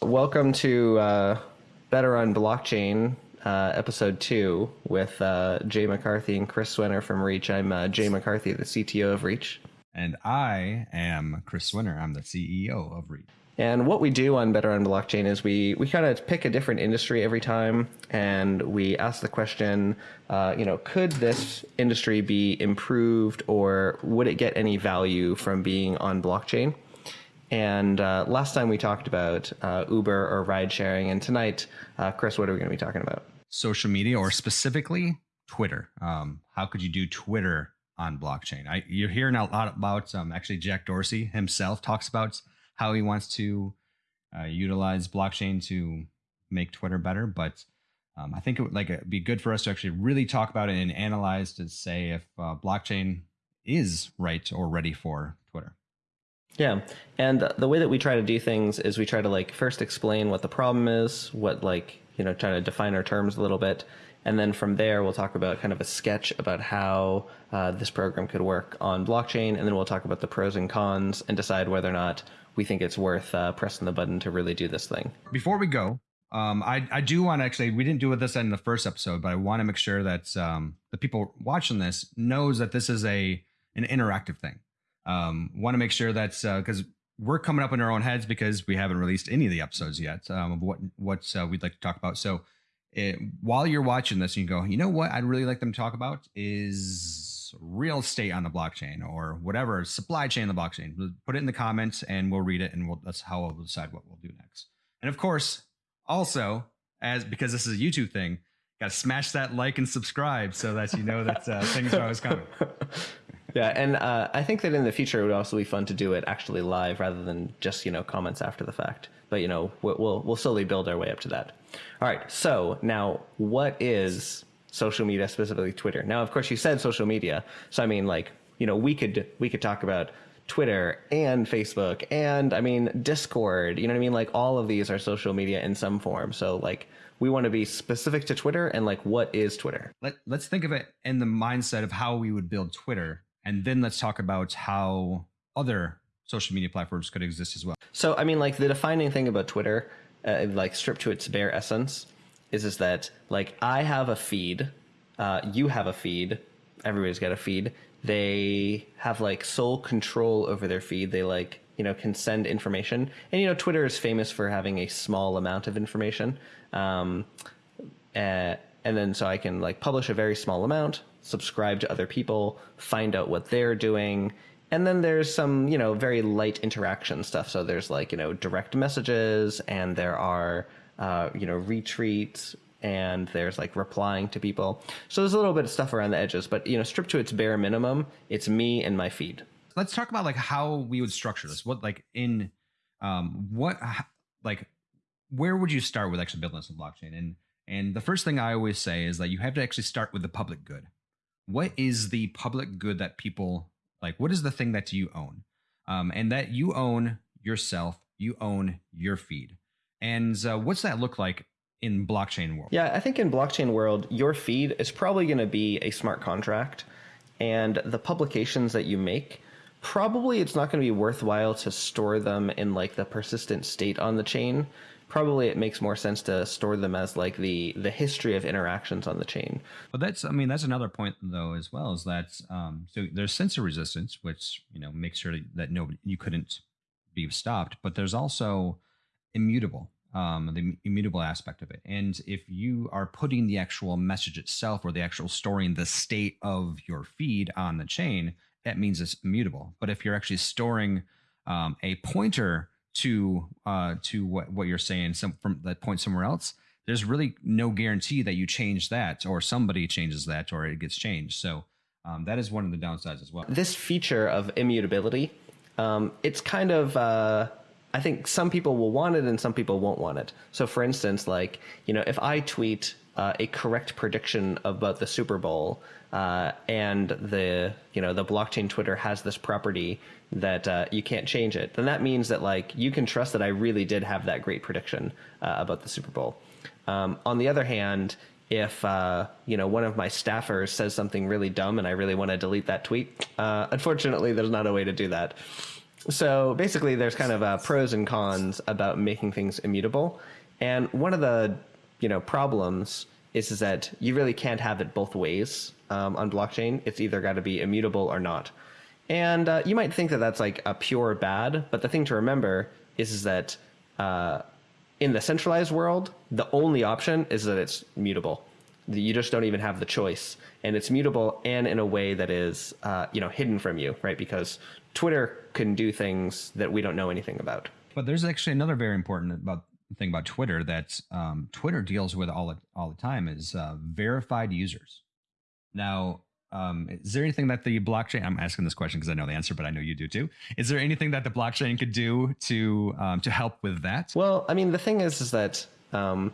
Welcome to uh, Better on Blockchain, uh, episode two, with uh, Jay McCarthy and Chris Swenor from Reach. I'm uh, Jay McCarthy, the CTO of Reach. And I am Chris Swenor. I'm the CEO of Reach. And what we do on Better on Blockchain is we, we kind of pick a different industry every time, and we ask the question, uh, you know, could this industry be improved, or would it get any value from being on blockchain? And uh, last time we talked about uh, Uber or ride sharing, and tonight, uh, Chris, what are we going to be talking about? Social media, or specifically Twitter. Um, how could you do Twitter on blockchain? I, you're hearing a lot about. Um, actually, Jack Dorsey himself talks about how he wants to uh, utilize blockchain to make Twitter better. But um, I think it would like it'd be good for us to actually really talk about it and analyze to say if uh, blockchain is right or ready for Twitter. Yeah, and the way that we try to do things is we try to like first explain what the problem is, what like you know try to define our terms a little bit, and then from there we'll talk about kind of a sketch about how uh, this program could work on blockchain, and then we'll talk about the pros and cons and decide whether or not we think it's worth uh, pressing the button to really do this thing. Before we go, um, I, I do want to actually, we didn't do this in the first episode, but I want to make sure that um, the people watching this knows that this is a an interactive thing. Um, want to make sure that's because uh, we're coming up in our own heads because we haven't released any of the episodes yet um, of what what uh, we'd like to talk about. So it, while you're watching this, you go, you know what I'd really like them to talk about is real estate on the blockchain or whatever supply chain on the blockchain. Put it in the comments and we'll read it and we'll, that's how we'll decide what we'll do next. And of course, also as because this is a YouTube thing, got to smash that like and subscribe so that you know that uh, things are always coming. yeah, and uh, I think that in the future it would also be fun to do it actually live rather than just you know comments after the fact. But you know we'll we'll slowly build our way up to that. All right. So now, what is social media, specifically Twitter. Now, of course, you said social media, so I mean, like, you know, we could we could talk about Twitter and Facebook and I mean Discord. You know what I mean? Like all of these are social media in some form. So like we want to be specific to Twitter and like what is Twitter? Let, let's think of it in the mindset of how we would build Twitter, and then let's talk about how other social media platforms could exist as well. So I mean, like the defining thing about Twitter, uh, like stripped to its bare essence, is is that like I have a feed, uh, you have a feed, everybody's got a feed. They have like sole control over their feed. They like you know can send information, and you know Twitter is famous for having a small amount of information. Um, uh, and then so I can like publish a very small amount, subscribe to other people, find out what they're doing, and then there's some you know very light interaction stuff. So there's like you know direct messages, and there are uh, you know, retweets and there's like replying to people. So there's a little bit of stuff around the edges, but you know, stripped to its bare minimum, it's me and my feed. Let's talk about like how we would structure this. What like in um what like where would you start with actually building this in blockchain? And and the first thing I always say is that you have to actually start with the public good. What is the public good that people like? What is the thing that you own? Um, and that you own yourself, you own your feed. And uh, what's that look like in blockchain world? Yeah, I think in blockchain world, your feed is probably going to be a smart contract, and the publications that you make, probably it's not going to be worthwhile to store them in like the persistent state on the chain. Probably it makes more sense to store them as like the the history of interactions on the chain. But that's I mean that's another point though as well is that um, so there's censor resistance, which you know makes sure that nobody you couldn't be stopped, but there's also immutable um, the immutable aspect of it. And if you are putting the actual message itself or the actual storing the state of your feed on the chain, that means it's immutable. But if you're actually storing um, a pointer to uh, to what, what you're saying some, from that point somewhere else, there's really no guarantee that you change that or somebody changes that or it gets changed. So um, that is one of the downsides as well. This feature of immutability, um, it's kind of uh, I think some people will want it and some people won't want it. So, for instance, like you know, if I tweet uh, a correct prediction about the Super Bowl, uh, and the you know the blockchain Twitter has this property that uh, you can't change it, then that means that like you can trust that I really did have that great prediction uh, about the Super Bowl. Um, on the other hand, if uh, you know one of my staffers says something really dumb and I really want to delete that tweet. Uh, unfortunately, there's not a way to do that. So basically, there's kind of uh, pros and cons about making things immutable, and one of the you know problems is, that you really can't have it both ways um, on blockchain. It's either got to be immutable or not. And uh, you might think that that's like a pure bad, but the thing to remember is, is that uh, in the centralized world, the only option is that it's mutable. You just don't even have the choice, and it's mutable and in a way that is, uh, you know, hidden from you, right? Because Twitter can do things that we don't know anything about. But there's actually another very important about thing about Twitter that um, Twitter deals with all all the time is uh, verified users. Now, um, is there anything that the blockchain? I'm asking this question because I know the answer, but I know you do too. Is there anything that the blockchain could do to um, to help with that? Well, I mean, the thing is, is that um,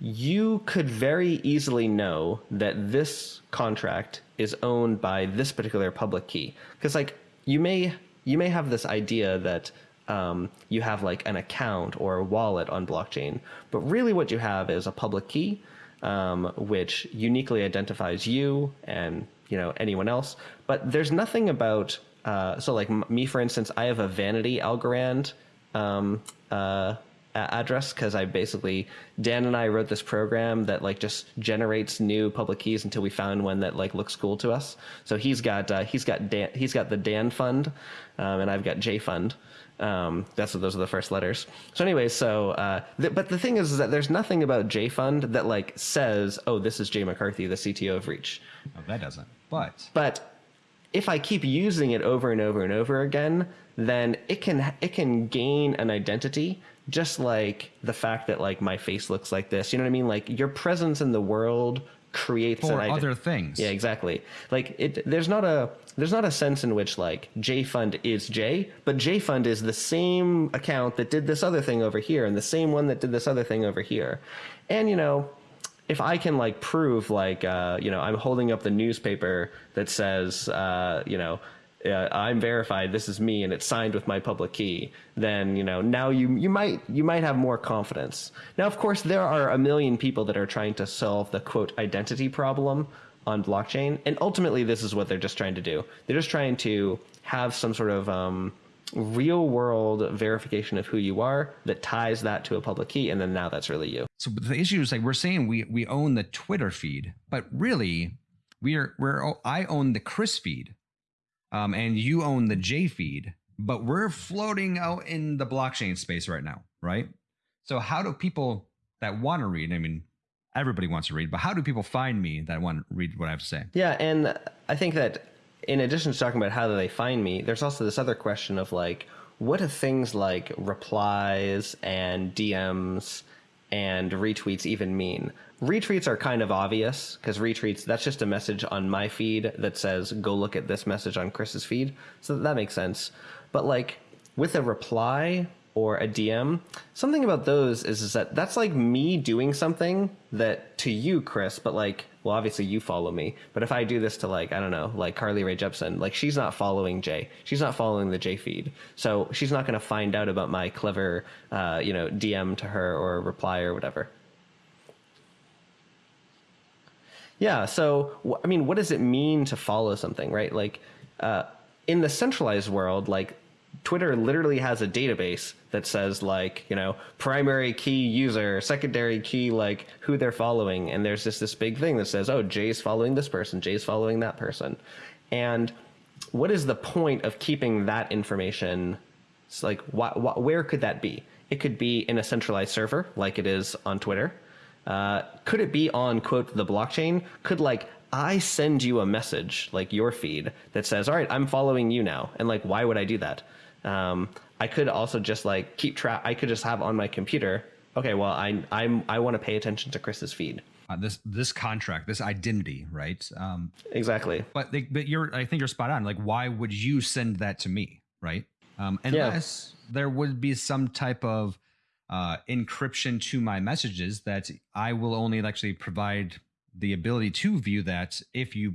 you could very easily know that this contract is owned by this particular public key, because like you may you may have this idea that um, you have like an account or a wallet on blockchain, but really what you have is a public key um, which uniquely identifies you and you know anyone else. But there's nothing about uh, so like me for instance, I have a vanity Algorand um, uh, address because I basically Dan and I wrote this program that like just generates new public keys until we found one that like looks cool to us. So he's got uh, he's got Dan, he's got the Dan fund, um, and I've got J fund. Um, that's what those are the first letters. So anyway, so uh, th- but the thing is, is that there's nothing about J Fund that like says, oh, this is Jay McCarthy, the CTO of Reach. No, that doesn't. But but if I keep using it over and over and over again, then it can it can gain an identity just like the fact that like my face looks like this. You know what I mean? Like your presence in the world creates for other things. Yeah, exactly. Like it there's not a there's not a sense in which like J Fund is J, but J Fund is the same account that did this other thing over here and the same one that did this other thing over here. And you know, if I can like prove like uh, you know I'm holding up the newspaper that says uh, you know uh, I'm verified, this is me, and it's signed with my public key, then you know now you you might you might have more confidence. Now, of course, there are a million people that are trying to solve the quote identity problem on blockchain, and ultimately, this is what they're just trying to do. They're just trying to have some sort of um, real world verification of who you are that ties that to a public key, and then now that's really you. So the issue is like we're saying we we own the Twitter feed, but really we are we're I own the Chris feed um, and you own the J feed, but we're floating out in the blockchain space right now, right? So how do people that want to read? I mean, everybody wants to read, but how do people find me that want to read what I have to say? Yeah, and I think that in addition to talking about how do they find me, there's also this other question of like, what do things like replies and DMs and retweets even mean? Retweets are kind of obvious because retweets, that's just a message on my feed that says, go look at this message on Chris's feed. So that makes sense. But like with a reply or a DM, something about those is, is that that's like me doing something that to you, Chris, but like, well, obviously you follow me. But if I do this to like, I don't know, like Carly Rae Jepsen, like she's not following Jay. She's not following the J feed. So she's not going to find out about my clever, uh, you know, DM to her or reply or whatever. Yeah. So, I mean, what does it mean to follow something, right? Like, uh, in the centralized world, like Twitter literally has a database that says like, you know, primary key user, secondary key, like who they're following. And there's just this big thing that says, oh, Jay's following this person, Jay's following that person. And what is the point of keeping that information? It's like, wh- wh- where could that be? It could be in a centralized server like it is on Twitter. Uh, could it be on quote the blockchain? Could like I send you a message like your feed that says, "All right, I'm following you now," and like why would I do that? Um, I could also just like keep track. I could just have on my computer. Okay, well, I I'm I want to pay attention to Chris's feed. Uh, this this contract, this identity, right? Um, exactly. But they, but you're I think you're spot on. Like, why would you send that to me, right? Um, unless yeah. there would be some type of uh, encryption to my messages that I will only actually provide the ability to view that if you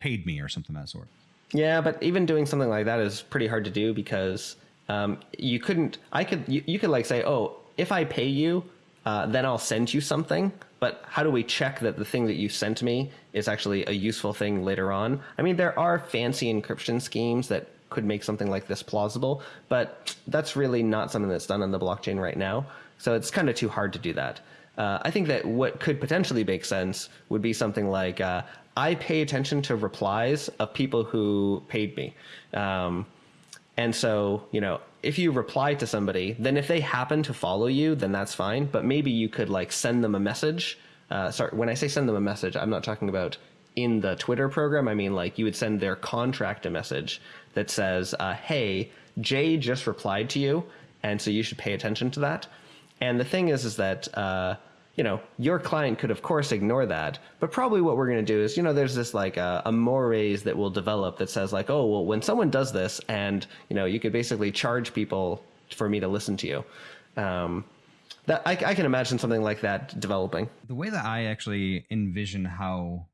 paid me or something of that sort. Yeah, but even doing something like that is pretty hard to do because um, you couldn't. I could. You, you could like say, oh, if I pay you, uh, then I'll send you something. But how do we check that the thing that you sent me is actually a useful thing later on? I mean, there are fancy encryption schemes that could make something like this plausible, but that's really not something that's done on the blockchain right now. So it's kind of too hard to do that. Uh, I think that what could potentially make sense would be something like uh, I pay attention to replies of people who paid me. Um, and so, you know, if you reply to somebody, then if they happen to follow you, then that's fine. But maybe you could like send them a message. Uh, sorry, when I say send them a message, I'm not talking about in the Twitter program. I mean, like you would send their contract a message that says, uh, "Hey, Jay just replied to you, and so you should pay attention to that." And the thing is, is that uh, you know your client could, of course, ignore that, but probably what we're going to do is, you know, there's this like uh, a mores that will develop that says like, oh, well, when someone does this, and you know, you could basically charge people for me to listen to you. Um, that I, I can imagine something like that developing. The way that I actually envision how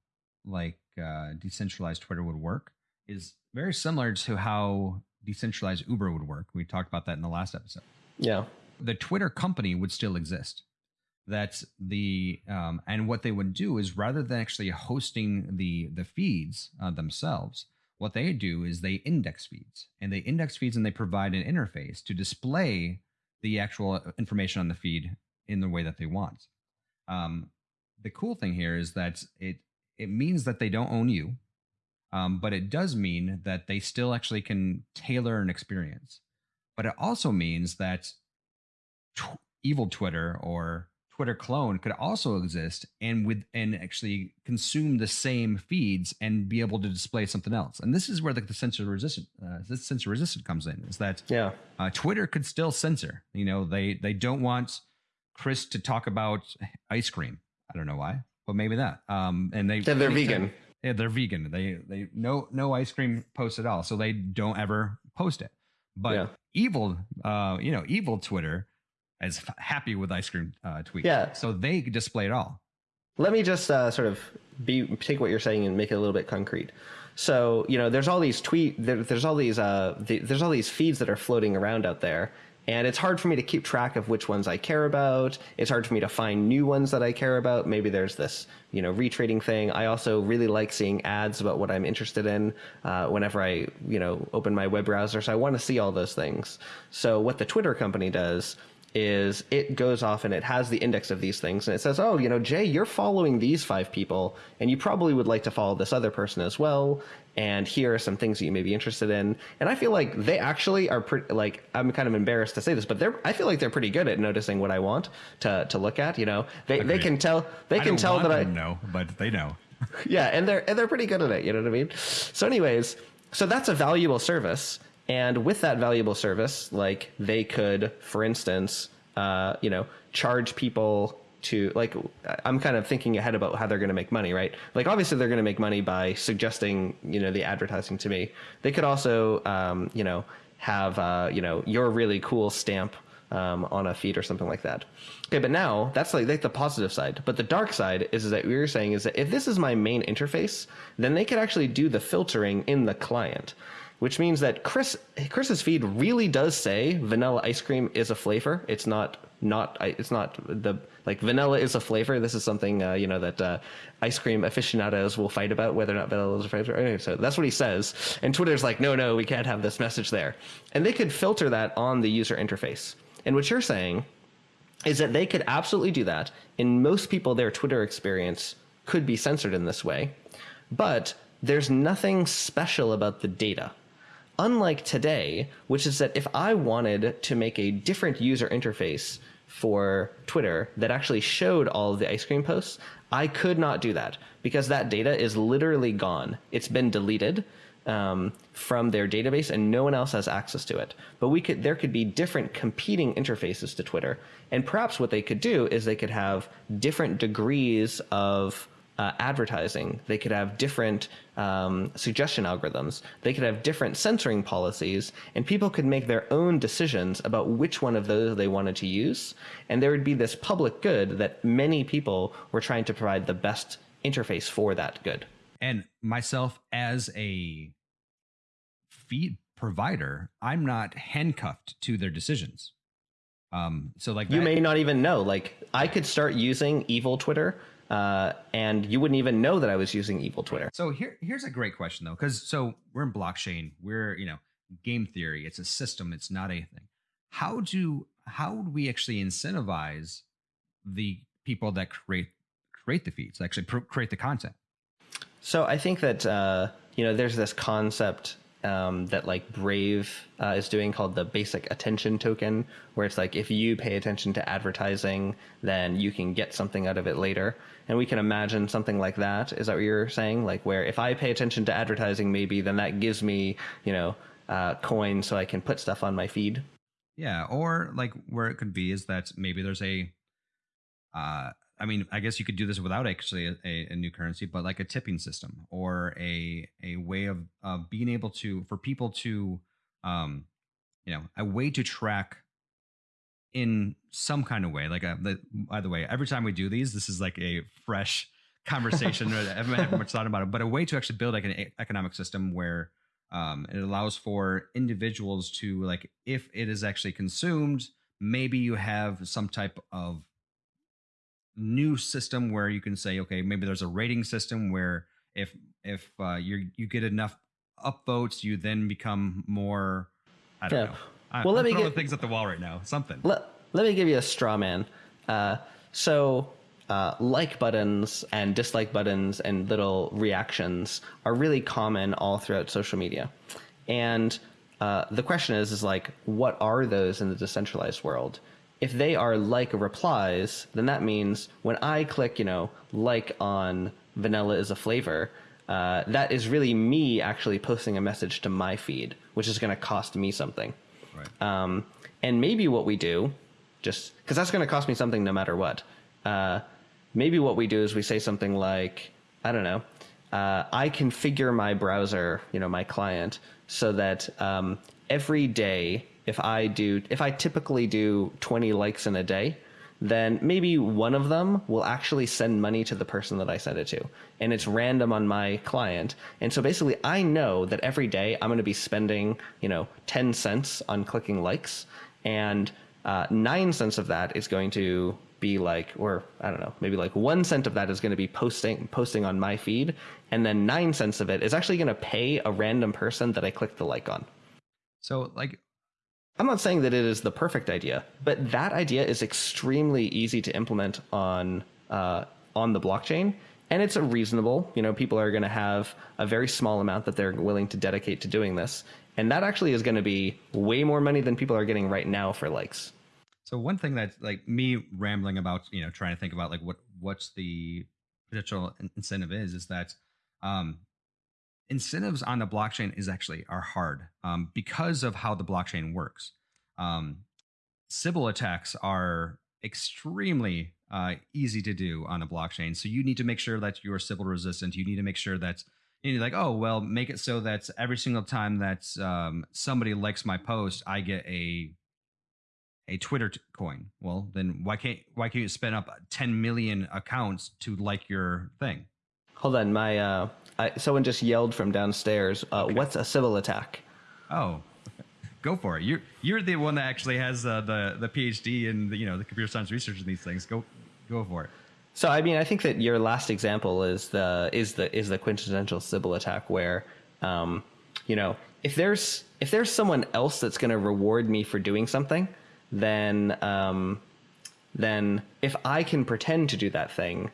like uh, decentralized Twitter would work is very similar to how decentralized Uber would work. We talked about that in the last episode. Yeah the Twitter company would still exist. That's the um, and what they would do is rather than actually hosting the the feeds uh, themselves, what they do is they index feeds and they index feeds and they provide an interface to display the actual information on the feed in the way that they want. Um, the cool thing here is that it it means that they don't own you, um, but it does mean that they still actually can tailor an experience. But it also means that evil Twitter or Twitter clone could also exist and with and actually consume the same feeds and be able to display something else. And this is where the, the censor resistant uh, this censor resistant comes in. Is that yeah uh, Twitter could still censor. You know they they don't want Chris to talk about ice cream. I don't know why, but maybe that. Um, and they yeah, they're vegan. Yeah, they're vegan. They they no no ice cream post at all, so they don't ever post it. But yeah. evil, uh, you know, evil Twitter as happy with ice cream uh, tweet. Yeah. So they display it all. Let me just uh, sort of be take what you're saying and make it a little bit concrete. So you know, there's all these tweet, there, there's all these, uh, the, there's all these feeds that are floating around out there, and it's hard for me to keep track of which ones I care about. It's hard for me to find new ones that I care about. Maybe there's this, you know, retrading thing. I also really like seeing ads about what I'm interested in uh, whenever I, you know, open my web browser. So I want to see all those things. So what the Twitter company does is it goes off and it has the index of these things and it says, oh, you know, Jay, you're following these five people and you probably would like to follow this other person as well. And here are some things that you may be interested in. And I feel like they actually are pretty, like, I'm kind of embarrassed to say this, but they're, I feel like they're pretty good at noticing what I want to, to look at. You know, they, they can tell, they can tell that I know, but they know. yeah. And they're, and they're pretty good at it. You know what I mean? So anyways, so that's a valuable service and with that valuable service, like they could, for instance, uh, you know, charge people to like i'm kind of thinking ahead about how they're going to make money right? Like obviously they're going to make money by suggesting you know the advertising to me. They could also um, you know have uh, you know your really cool stamp um, on a feed or something like that. Okay but now that's like, like the positive side. But the dark side is, is that we were saying is that if this is my main interface then they could actually do the filtering in the client which means that Chris Chris's feed really does say vanilla ice cream is a flavor. It's not not it's not the like vanilla is a flavor. This is something uh, you know that uh, ice cream aficionados will fight about whether or not vanilla is a flavor. Anyway, so that's what he says, and Twitter's like, no, no, we can't have this message there, and they could filter that on the user interface. And what you're saying is that they could absolutely do that. In most people, their Twitter experience could be censored in this way, but there's nothing special about the data unlike today, which is that if I wanted to make a different user interface for Twitter that actually showed all of the ice cream posts, I could not do that because that data is literally gone. It's been deleted um, from their database, and no one else has access to it. But we could, there could be different competing interfaces to Twitter, and perhaps what they could do is they could have different degrees of uh, advertising. They could have different um, suggestion algorithms. They could have different censoring policies, and people could make their own decisions about which one of those they wanted to use. And there would be this public good that many people were trying to provide the best interface for that good. And myself as a feed provider, I'm not handcuffed to their decisions. Um, so like You that- may not even know. Like I could start using evil Twitter, uh, and you wouldn't even know that I was using evil Twitter. So here, here's a great question though, because so we're in blockchain, we're you know game theory, it's a system, it's not anything. How do how would we actually incentivize the people that create create the feeds, actually pro- create the content? So I think that uh, you know there's this concept um, that like Brave uh, is doing called the basic attention token, where it's like if you pay attention to advertising, then you can get something out of it later. And we can imagine something like that. Is that what you're saying? Like where if I pay attention to advertising, maybe then that gives me you know uh, coins so I can put stuff on my feed. Yeah, or like where it could be is that maybe there's a, uh, I mean, I guess you could do this without actually a, a, a new currency, but like a tipping system or a a way of uh, being able to for people to, um, you know, a way to track in some kind of way. Like, a, the, by the way, every time we do these, this is like a fresh conversation. I haven't had much thought about it, but a way to actually build like an economic system where um, it allows for individuals to like if it is actually consumed maybe you have some type of new system where you can say okay maybe there's a rating system where if if uh, you you get enough upvotes you then become more i don't Yeah. know I, Well, let I'm me get- things at the wall right now something Let, let me give you a straw man. Uh, so, uh, like buttons and dislike buttons and little reactions are really common all throughout social media. And uh, the question is, is like, what are those in the decentralized world? If they are like replies, then that means when I click, you know, like on vanilla is a flavor, uh, that is really me actually posting a message to my feed, which is going to cost me something. right Um, and maybe what we do, just because that's going to cost me something no matter what. Uh, maybe what we do is we say something like, I don't know, uh, I configure my browser, you know, my client, so that um, every day, if I do, if I typically do 20 likes in a day, then maybe one of them will actually send money to the person that I send it to. And it's random on my client. And so basically I know that every day I'm going to be spending, you know, 10 cents on clicking likes and uh, 9 cents of that is going to be like or I don't know, maybe like 1 cent of that is going to be posting posting on my feed and then 9 cents of it is actually going to pay a random person that I clicked the like on. so like I'm not saying that it is the perfect idea, but that idea is extremely easy to implement on uh, on the blockchain, and it's a reasonable. You know, people are going to have a very small amount that they're willing to dedicate to doing this, and that actually is going to be way more money than people are getting right now for likes. So one thing that's like me rambling about, you know, trying to think about like what what's the potential incentive is, is that um, incentives on the blockchain is actually are hard um, because of how the blockchain works. Um, Sybil attacks are extremely uh, easy to do on the blockchain, so you need to make sure that you're Sybil resistant. You need to make sure that you know, like, oh well, make it so that every single time that um, somebody likes my post, I get a a Twitter coin. Well, then why can't why can't you spin up 10 million accounts to like your thing? Hold on, my uh, I, someone just yelled from downstairs. Uh, What's a Sybil attack? Oh, go for it. You're you're the one that actually has uh, the the PhD in the, you know the computer science research in these things. Go go for it. So I mean, I think that your last example is the is the is the quintessential Sybil attack, where, um, you know, if there's if there's someone else that's going to reward me for doing something, then um, then if I can pretend to do that thing,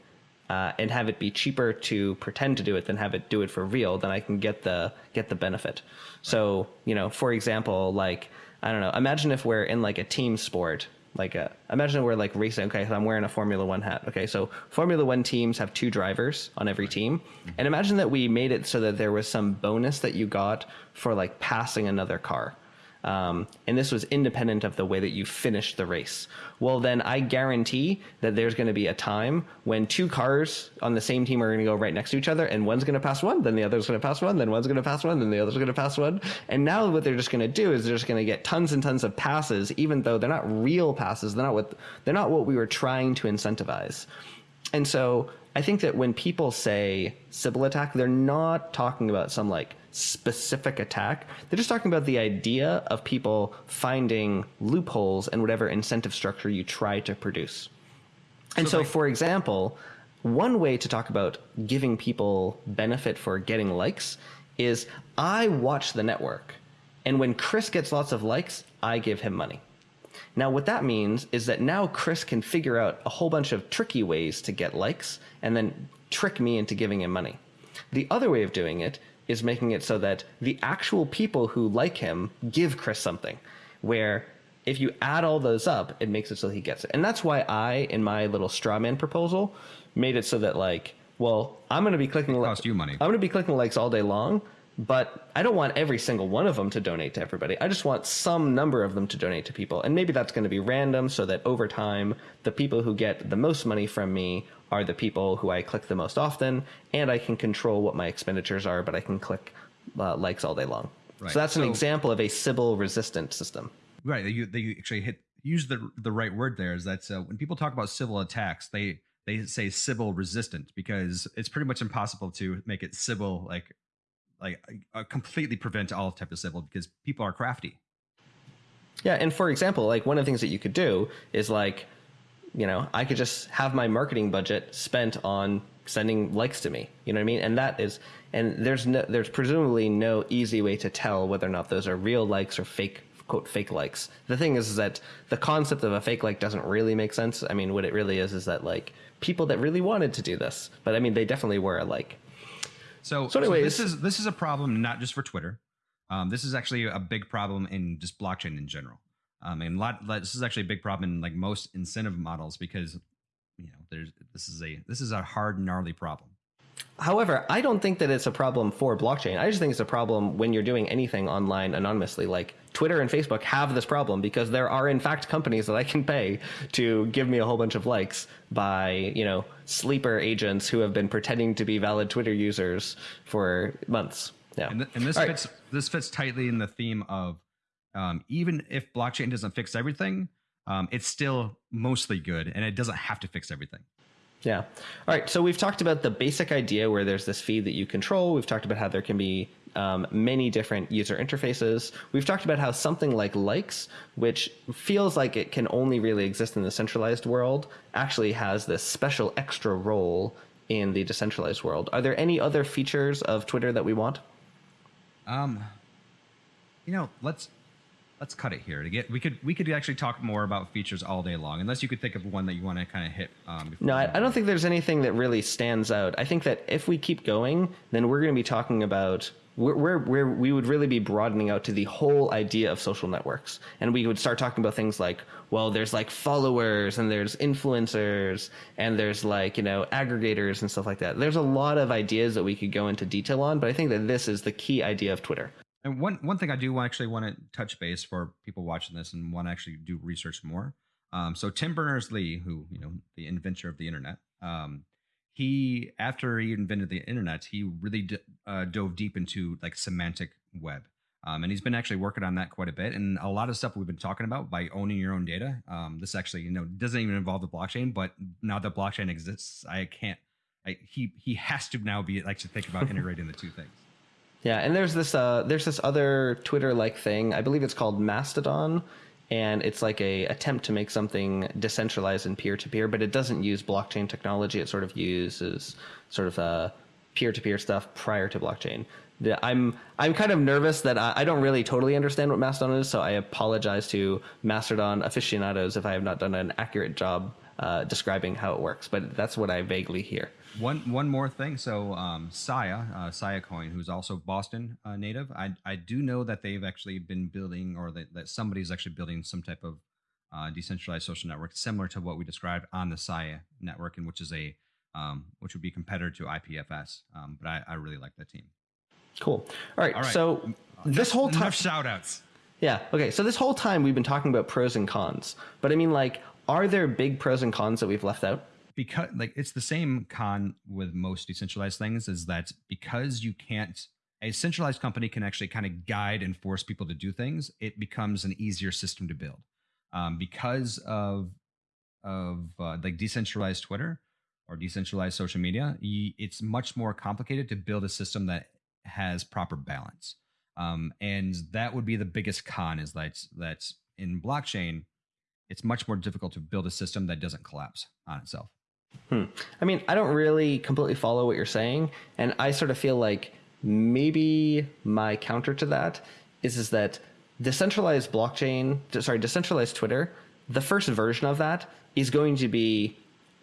uh, and have it be cheaper to pretend to do it than have it do it for real, then I can get the get the benefit. So you know, for example, like I don't know, imagine if we're in like a team sport, like a imagine we're like racing. Okay, so I'm wearing a Formula One hat. Okay, so Formula One teams have two drivers on every team, and imagine that we made it so that there was some bonus that you got for like passing another car. Um, and this was independent of the way that you finished the race. Well, then I guarantee that there's going to be a time when two cars on the same team are going to go right next to each other, and one's going to pass one, then the other's going to pass one, then one's going to pass one, then the other's going to pass one. And now what they're just going to do is they're just going to get tons and tons of passes, even though they're not real passes. They're not what they're not what we were trying to incentivize. And so I think that when people say Sybil attack, they're not talking about some like specific attack. They're just talking about the idea of people finding loopholes in whatever incentive structure you try to produce. And so, like- for example, one way to talk about giving people benefit for getting likes is I watch the network, and when Chris gets lots of likes, I give him money. Now, what that means is that now Chris can figure out a whole bunch of tricky ways to get likes and then trick me into giving him money. The other way of doing it is making it so that the actual people who like him give Chris something, where if you add all those up, it makes it so he gets it. And that's why I, in my little straw man proposal, made it so that, like, well, I'm going to be clicking. li- cost you money. I'm going to be clicking likes all day long, but I don't want every single one of them to donate to everybody. I just want some number of them to donate to people. And maybe that's going to be random so that over time, the people who get the most money from me are the people who I click the most often, and I can control what my expenditures are, but I can click uh, likes all day long. Right. So that's an So- example of a Sybil resistant system. right you they actually hit use the the right word there is that uh, when people talk about Sybil attacks they they say Sybil resistant because it's pretty much impossible to make it Sybil like like uh, completely prevent all type of Sybil because people are crafty Yeah, and for example, like one of the things that you could do is like, you know, I could just have my marketing budget spent on sending likes to me. You know what I mean? And that is, and there's no, there's presumably no easy way to tell whether or not those are real likes or fake quote fake likes. The thing is, is that the concept of a fake like doesn't really make sense. I mean, what it really is is that like people that really wanted to do this, but I mean, they definitely were a like. So, So anyways- this is this is a problem not just for Twitter. Um, this is actually a big problem in just blockchain in general. Um, and a lot, this is actually a big problem in like most incentive models because you know there's this is a this is a hard gnarly problem. However, I don't think that it's a problem for blockchain. I just think it's a problem when you're doing anything online anonymously. Like Twitter and Facebook have this problem because there are in fact companies that I can pay to give me a whole bunch of likes by, you know, sleeper agents who have been pretending to be valid Twitter users for months. Yeah. And, th- and this All right. fits this fits tightly in the theme of um, even if blockchain doesn't fix everything, um, it's still mostly good, and it doesn't have to fix everything. Yeah. All right. So we've talked about the basic idea where there's this feed that you control. We've talked about how there can be um, many different user interfaces. We've talked about how something like likes, which feels like it can only really exist in the centralized world, actually has this special extra role in the decentralized world. Are there any other features of Twitter that we want? Um, you know, let's let's cut it here to get we could we could actually talk more about features all day long, unless you could think of one that you want to kind of hit. Um, before No, I, I don't think there's anything that really stands out. I think that if we keep going, then we're going to be talking about we're, we're, we're, we would really be broadening out to the whole idea of social networks, and we would start talking about things like, well, there's like followers and there's influencers and there's like you know aggregators and stuff like that. There's a lot of ideas that we could go into detail on, but I think that this is the key idea of Twitter. And one one thing I do actually want to touch base for people watching this and want to actually do research more. Um, so Tim Berners Lee, who you know the inventor of the internet, um, he after he invented the internet, he really d- uh, dove deep into like semantic web, um, and he's been actually working on that quite a bit. And a lot of stuff we've been talking about by owning your own data. Um, this actually you know doesn't even involve the blockchain, but now that blockchain exists, I can't. I, he he has to now be like to think about integrating the two things. Yeah, and there's this uh, there's this other Twitter like thing. I believe it's called Mastodon, and it's like a attempt to make something decentralized and peer to peer, but it doesn't use blockchain technology. It sort of uses sort of uh, peer to peer stuff prior to blockchain. The, I'm I'm kind of nervous that I, I don't really totally understand what Mastodon is, so I apologize to Mastodon aficionados if I have not done an accurate job uh, describing how it works. But that's what I vaguely hear. One one more thing. So um, Sia, uh, Siacoin, who's also Boston uh, native, I I do know that they've actually been building, or that, that somebody's actually building some type of uh, decentralized social network similar to what we described on the Sia network, and which is a um, which would be competitor to IPFS. Um, but I, I really like that team. Cool. All right. All right. So this whole time. Shout outs. Yeah. Okay. So this whole time we've been talking about pros and cons, but I mean, like, are there big pros and cons that we've left out? because like it's the same con with most decentralized things is that because you can't a centralized company can actually kind of guide and force people to do things it becomes an easier system to build um, because of of uh, like decentralized twitter or decentralized social media, it's much more complicated to build a system that has proper balance. Um, and that would be the biggest con is that that in blockchain, it's much more difficult to build a system that doesn't collapse on itself. Hmm. I mean, I don't really completely follow what you're saying, and I sort of feel like maybe my counter to that is is that decentralized blockchain, sorry, decentralized Twitter, the first version of that is going to be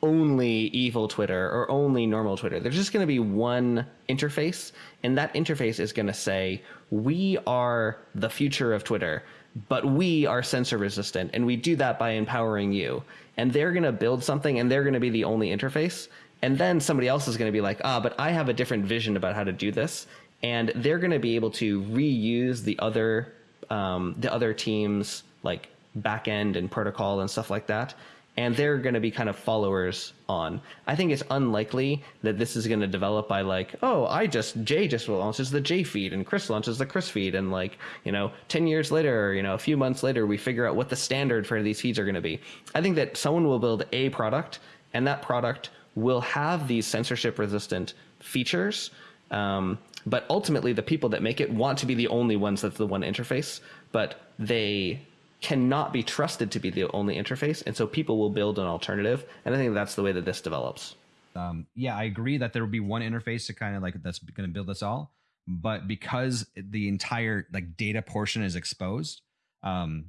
only evil Twitter or only normal Twitter. There's just going to be one interface, and that interface is going to say, We are the future of Twitter, but we are censor resistant, and we do that by empowering you. And they're going to build something, and they're going to be the only interface. And then somebody else is going to be like, Ah, but I have a different vision about how to do this. And they're going to be able to reuse the other um, the other teams like backend and protocol and stuff like that and they're going to be kind of followers on. I think it's unlikely that this is going to develop by like, oh, I just Jay just launches the J feed and Chris launches the Chris feed, and like you know, ten years later, or, you know, a few months later, we figure out what the standard for these feeds are going to be. I think that someone will build a product, and that product will have these censorship resistant features. Um, but ultimately, the people that make it want to be the only ones that's the one interface, but they cannot be trusted to be the only interface, and so people will build an alternative. And I think that's the way that this develops. Um, yeah, I agree that there will be one interface to kind of like that's going to build this all, but because the entire like data portion is exposed, um,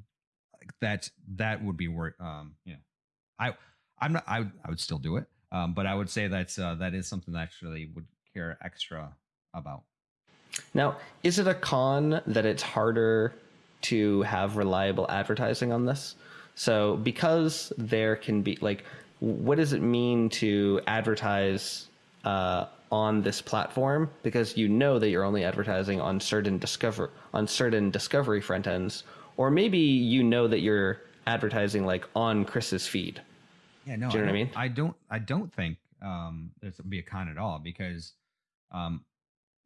that that would be worth. Um, you know, I I'm not I I would still do it, um, but I would say that's uh, that is something that I actually would care extra about. Now, is it a con that it's harder to have reliable advertising on this. So because there can be like, what does it mean to advertise uh, on this platform? Because you know that you're only advertising on certain discover on certain discovery front ends, or maybe you know that you're advertising like on Chris's feed. Yeah, no, Do you know I what I mean? I don't. I don't think um, there's be a con at all because um,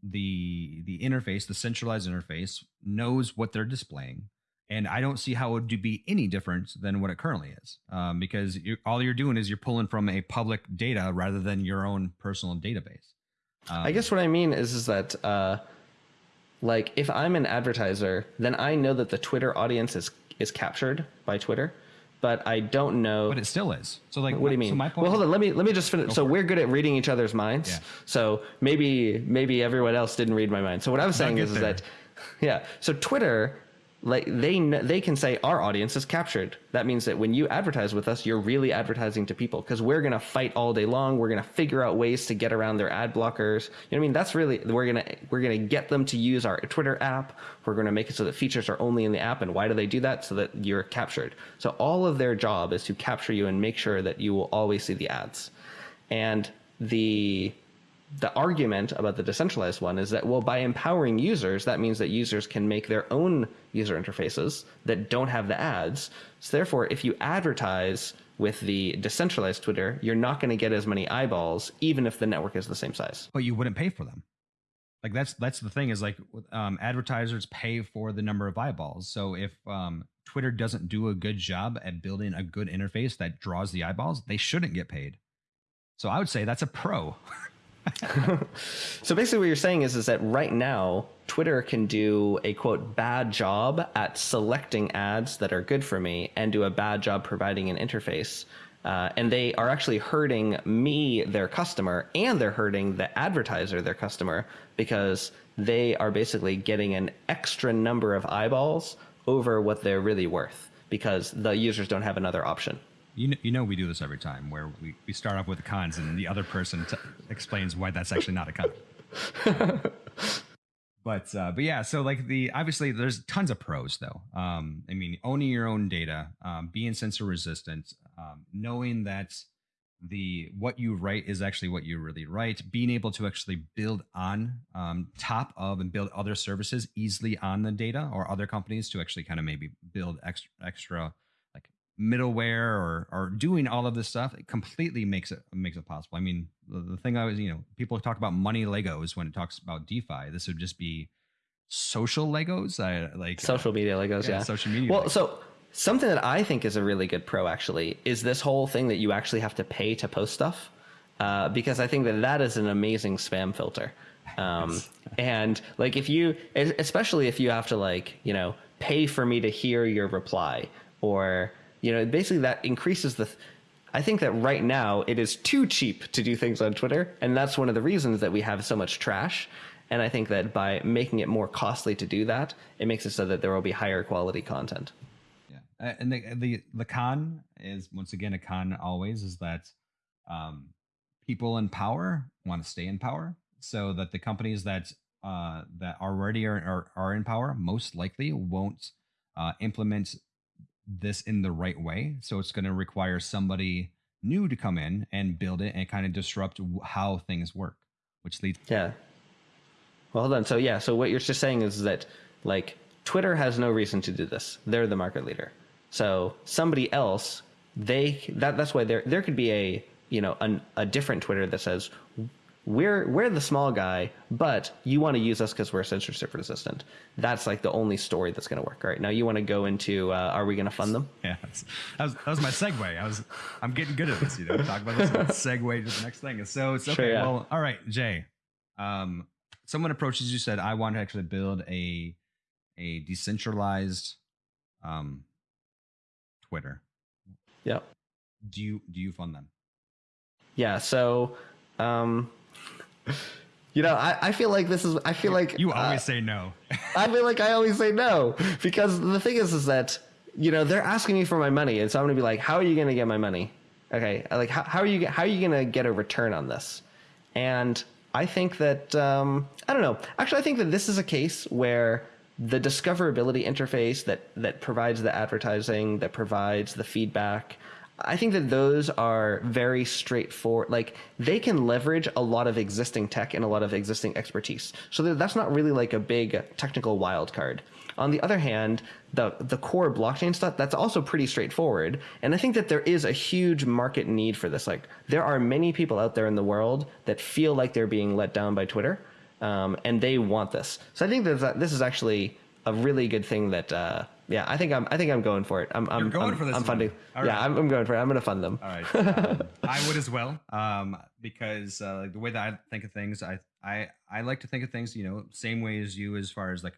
the the interface, the centralized interface, knows what they're displaying, and I don't see how it would be any different than what it currently is, um, because you, all you're doing is you're pulling from a public data rather than your own personal database. Um, I guess what I mean is is that uh, like if I'm an advertiser, then I know that the Twitter audience is is captured by Twitter but I don't know. But it still is. So like, what do you mean? So my point well, hold on. Let me let me just finish. So we're good at reading each other's minds. Yeah. So maybe maybe everyone else didn't read my mind. So what I was saying is, is that, yeah. So Twitter like they they can say our audience is captured. That means that when you advertise with us you're really advertising to people because we're going to fight all day long. We're going to figure out ways to get around their ad blockers. You know what i mean? That's really we're going to we're going to get them to use our twitter app. We're going to make it so that features are only in the app. And why do they do that? So that you're captured. So all of their job is to capture you and make sure that you will always see the ads. And the the argument about the decentralized one is that well by empowering users that means that users can make their own user interfaces that don't have the ads. So therefore if you advertise with the decentralized twitter you're not going to get as many eyeballs even if the network is the same size. But you wouldn't pay for them. Like that's that's the thing is like um, advertisers pay for the number of eyeballs. So if um, twitter doesn't do a good job at building a good interface that draws the eyeballs they shouldn't get paid. So i would say that's a pro so basically what you're saying is is that right now Twitter can do a quote bad job at selecting ads that are good for me and do a bad job providing an interface. Uh, and they are actually hurting me, their customer, and they're hurting the advertiser, their customer, because they are basically getting an extra number of eyeballs over what they're really worth because the users don't have another option you know, you know we do this every time where we, we start off with the cons and the other person t- explains why that's actually not a con. but uh, but yeah, so like the obviously there's tons of pros though. Um, I mean, owning your own data, um, being censor resistant, um, knowing that the what you write is actually what you really write, being able to actually build on um, top of and build other services easily on the data or other companies to actually kind of maybe build extra extra middleware or or doing all of this stuff it completely makes it makes it possible. I mean the, the thing i was you know people talk about money legos when it talks about defi. This would just be social legos? I like uh, social uh, media legos yeah, yeah, social media well legos. so something that i think is a really good pro actually is this whole thing that you actually have to pay to post stuff uh, because I think that that is an amazing spam filter. Um, and like if you, especially if you have to like you know pay for me to hear your reply or you know basically that increases the. I think that right now it is too cheap to do things on Twitter, and that's one of the reasons that we have so much trash. And I think that by making it more costly to do that, it makes it so that there will be higher quality content. Yeah, and the the the con is once again a con always is that um, people in power want to stay in power, so that the companies that uh, that already are, are, are in power most likely won't uh, implement this in the right way. So it's going to require somebody new to come in and build it and kind of disrupt how things work, which leads. Yeah. Well, hold on. So yeah. So what you're just saying is that like Twitter has no reason to do this. They're the market leader. So somebody else, they that that's why there there could be a you know an, a different Twitter that says we're we're the small guy, but you want to use us because we're censorship resistant. That's like the only story that's going to work. Right now, you want to go into uh, are we going to fund them? Yeah, that was, that was my segue. I was I'm getting good at this. You know, talk about this segue to the next thing. So it's okay. Sure, yeah. Well, all right, Jay. Um, someone approaches you said I want to actually build a a decentralized um Twitter. Yep. Do you do you fund them? Yeah. So, um, you know, I, I feel like this is. I feel like you always uh, say no. I feel like I always say no because the thing is, is that you know they're asking me for my money, and so I'm gonna be like, how are you gonna get my money? Okay, like how, how are you how are you gonna get a return on this? And I think that um, I don't know. Actually, I think that this is a case where the discoverability interface that that provides the advertising, that provides the feedback. I think that those are very straightforward. Like they can leverage a lot of existing tech and a lot of existing expertise. So that's not really like a big technical wild card. On the other hand, the the core blockchain stuff that's also pretty straightforward. And I think that there is a huge market need for this. Like there are many people out there in the world that feel like they're being let down by Twitter um, and they want this. So I think that this is actually a really good thing that. Uh, yeah, I think I'm. I think I'm going for it. I'm. I'm You're going I'm, for this. I'm funding. yeah, I'm, I'm, going for it. I'm going to fund them. All right. Um, I would as well, um, because uh, the way that I think of things, I, I, I like to think of things, you know, same way as you, as far as like,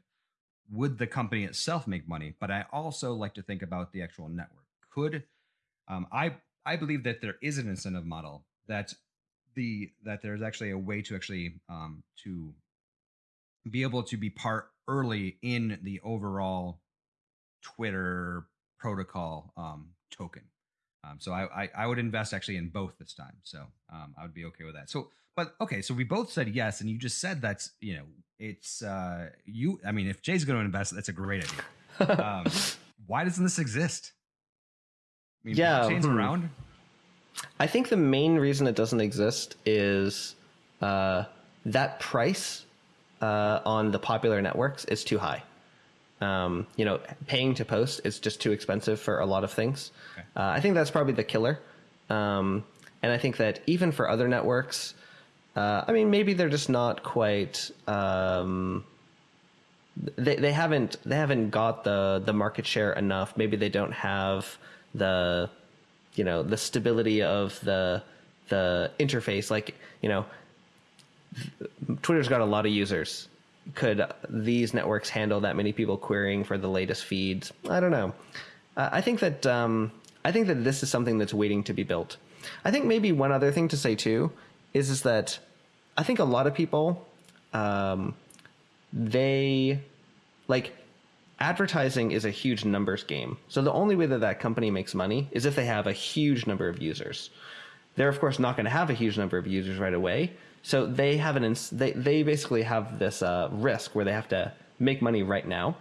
would the company itself make money? But I also like to think about the actual network. Could, um, I, I believe that there is an incentive model that the that there's actually a way to actually um, to be able to be part early in the overall Twitter protocol um, token. Um, so I, I, I would invest actually in both this time. So um, I would be okay with that. So but okay, so we both said yes, and you just said that's you know it's uh, you. I mean, if Jay's going to invest, that's a great idea. um, why doesn't this exist? I mean, yeah, chains hmm. around. I think the main reason it doesn't exist is uh, that price uh, on the popular networks is too high. Um, you know, paying to post is just too expensive for a lot of things. Okay. Uh, I think that's probably the killer. Um, and I think that even for other networks, uh, I mean, maybe they're just not quite. Um, they they haven't they haven't got the the market share enough. Maybe they don't have the you know the stability of the the interface like you know twitter's got a lot of users could these networks handle that many people querying for the latest feeds i don't know uh, i think that um, i think that this is something that's waiting to be built i think maybe one other thing to say too is is that i think a lot of people um, they like advertising is a huge numbers game. So the only way that that company makes money is if they have a huge number of users. They're of course not going to have a huge number of users right away. So they have an ins- they they basically have this uh, risk where they have to make money right now.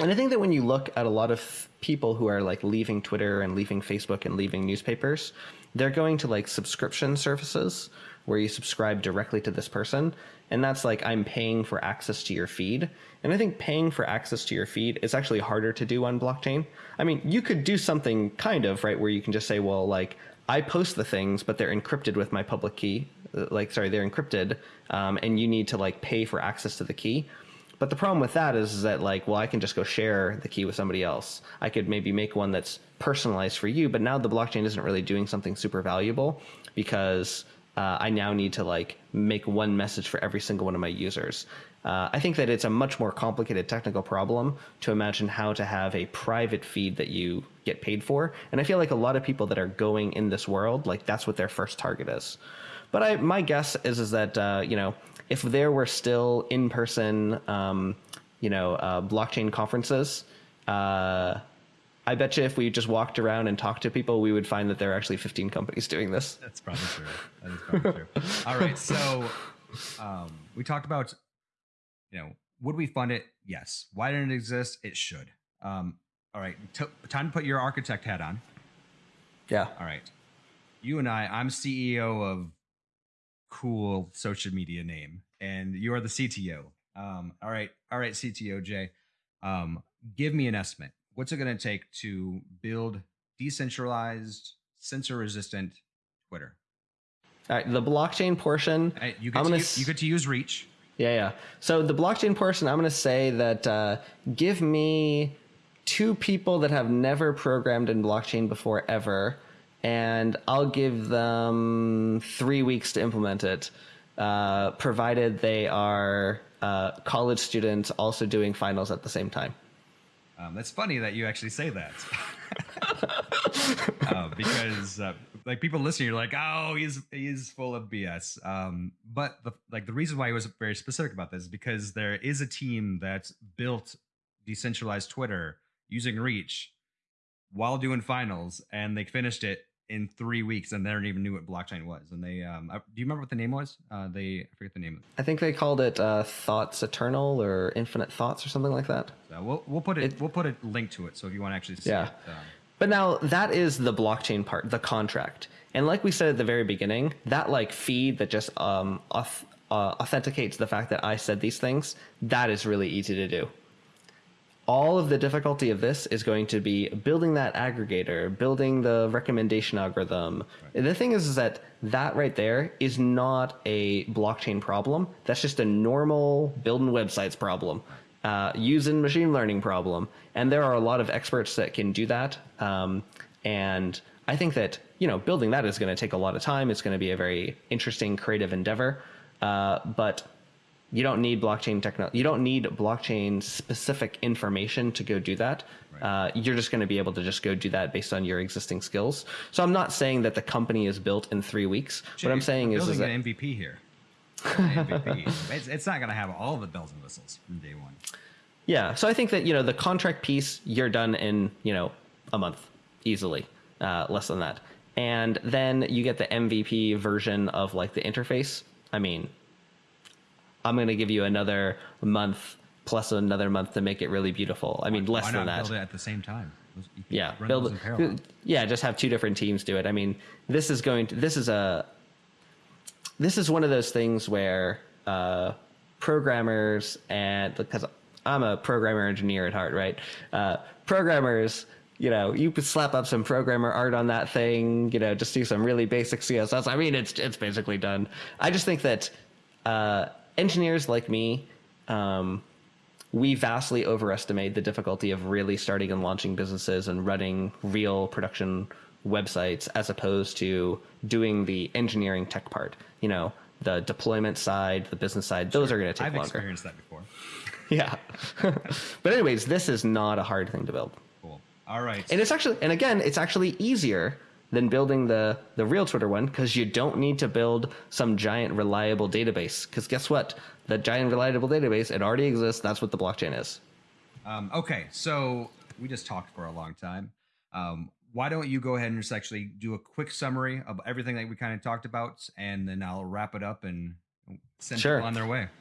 And I think that when you look at a lot of people who are like leaving Twitter and leaving Facebook and leaving newspapers, they're going to like subscription services where you subscribe directly to this person. And that's like, I'm paying for access to your feed. And I think paying for access to your feed is actually harder to do on blockchain. I mean, you could do something kind of, right, where you can just say, well, like, I post the things, but they're encrypted with my public key. Like, sorry, they're encrypted, um, and you need to like pay for access to the key. But the problem with that is, is that like, well, I can just go share the key with somebody else. I could maybe make one that's personalized for you, but now the blockchain isn't really doing something super valuable because uh, I now need to like make one message for every single one of my users. Uh, I think that it's a much more complicated technical problem to imagine how to have a private feed that you get paid for. And I feel like a lot of people that are going in this world, like that's what their first target is. But I, my guess is is that uh, you know if there were still in person, um, you know, uh, blockchain conferences. Uh, I bet you if we just walked around and talked to people, we would find that there are actually 15 companies doing this. That's probably true. That is probably true. All right. So um, we talked about, you know, would we fund it? Yes. Why didn't it exist? It should. Um, all right. T- time to put your architect hat on. Yeah. All right. You and I, I'm CEO of cool social media name, and you are the CTO. Um, all right. All right, CTO Jay. Um, give me an estimate what's it going to take to build decentralized, censor resistant Twitter? All right, the blockchain portion. Uh, you, get to, you get to use Reach. Yeah, yeah. So the blockchain portion, I'm going to say that uh, give me two people that have never programmed in blockchain before ever, and I'll give them three weeks to implement it, uh, provided they are uh, college students also doing finals at the same time. Um, that's funny that you actually say that, uh, because uh, like people listening, you're like, oh, he's he's full of BS. Um, but the, like the reason why I was very specific about this is because there is a team that built decentralized Twitter using Reach while doing finals, and they finished it in three weeks and they don't even knew what blockchain was. And they, um, uh, do you remember what the name was? Uh, they, I forget the name. I think they called it uh, Thoughts Eternal or Infinite Thoughts or something like that. So we'll we'll put it, it, we'll put a link to it. So if you want to actually see yeah. it. Um, but now that is the blockchain part, the contract. And like we said at the very beginning, that like feed that just um, auth- uh, authenticates the fact that I said these things, that is really easy to do all of the difficulty of this is going to be building that aggregator, building the recommendation algorithm. Right. The thing is, is that that right there is not a blockchain problem. That's just a normal building websites problem, uh, using machine learning problem. And there are a lot of experts that can do that. Um, and I think that you know building that is going to take a lot of time. It's going to be a very interesting, creative endeavor. Uh, but you don't need blockchain technology. You don't need blockchain specific information to go do that. Right. Uh, you're just going to be able to just go do that based on your existing skills. So I'm not saying that the company is built in three weeks. Jay, what I'm saying is, is an MVP here. MVP. it's, it's not going to have all the bells and whistles from day one. Yeah. So I think that you know the contract piece you're done in you know a month easily, uh, less than that, and then you get the MVP version of like the interface. I mean, I'm going to give you another month plus another month to make it really beautiful. I mean, less Why than not that. Build it at the same time. Yeah, build. Yeah, just have two different teams do it. I mean, this is going to. This is a. This is one of those things where uh, programmers and because I'm a programmer engineer at heart, right? Uh, programmers you know, you could slap up some programmer art on that thing, you know, just do some really basic CSS. I mean, it's it's basically done. I just think that uh, engineers like me, um, we vastly overestimate the difficulty of really starting and launching businesses and running real production websites as opposed to doing the engineering tech part. You know, the deployment side, the business side, those sure. are going to take I've longer. I've experienced that before. yeah. but anyways, this is not a hard thing to build. Cool. All right. And it's actually, and again, it's actually easier than building the the real Twitter one because you don't need to build some giant reliable database. Because guess what? The giant reliable database it already exists. That's what the blockchain is. Um, okay, so we just talked for a long time. Um, why don't you go ahead and just actually do a quick summary of everything that we kind of talked about, and then I'll wrap it up and send sure. people on their way.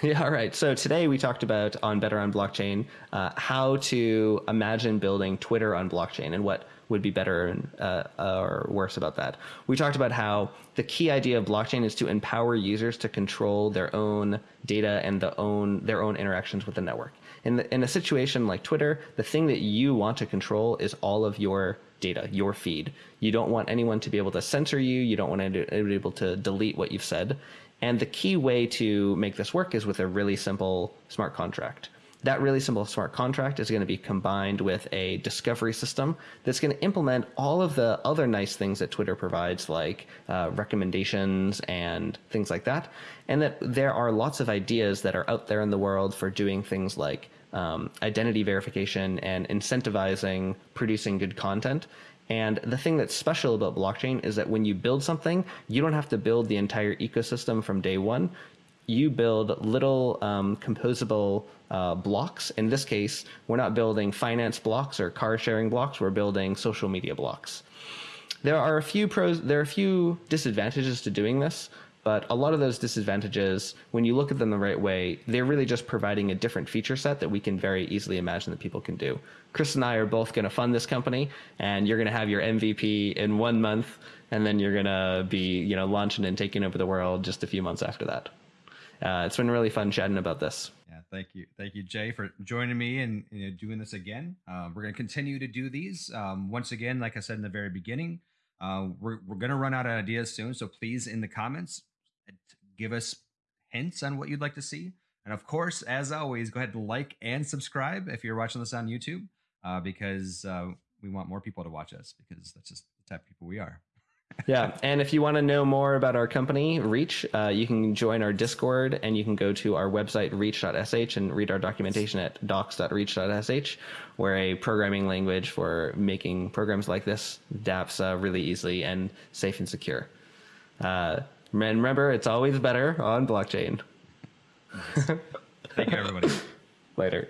Yeah, all right. So today we talked about on Better on Blockchain uh, how to imagine building Twitter on blockchain and what would be better and, uh, or worse about that. We talked about how the key idea of blockchain is to empower users to control their own data and the own their own interactions with the network. In, the, in a situation like Twitter, the thing that you want to control is all of your data, your feed. You don't want anyone to be able to censor you. You don't want to be able to delete what you've said. And the key way to make this work is with a really simple smart contract. That really simple smart contract is going to be combined with a discovery system that's going to implement all of the other nice things that Twitter provides, like uh, recommendations and things like that. And that there are lots of ideas that are out there in the world for doing things like um, identity verification and incentivizing producing good content. And the thing that's special about blockchain is that when you build something, you don't have to build the entire ecosystem from day one. You build little um, composable uh, blocks. In this case, we're not building finance blocks or car sharing blocks. We're building social media blocks. There are a few pros. There are a few disadvantages to doing this. But a lot of those disadvantages, when you look at them the right way, they're really just providing a different feature set that we can very easily imagine that people can do. Chris and I are both going to fund this company, and you're going to have your MVP in one month, and then you're going to be, you know, launching and taking over the world just a few months after that. Uh, it's been really fun chatting about this. Yeah, thank you, thank you, Jay, for joining me and you know, doing this again. Uh, we're going to continue to do these. Um, once again, like I said in the very beginning, uh, we're we're going to run out of ideas soon. So please, in the comments, give us hints on what you'd like to see. And of course, as always, go ahead and like and subscribe if you're watching this on YouTube, uh, because uh, we want more people to watch us because that's just the type of people we are. Yeah, and if you want to know more about our company, Reach, uh, you can join our Discord and you can go to our website, reach.sh, and read our documentation at docs.reach.sh. We're a programming language for making programs like this, dApps, uh, really easily and safe and secure. Uh, and remember, it's always better on blockchain. Thank you, everybody. Later.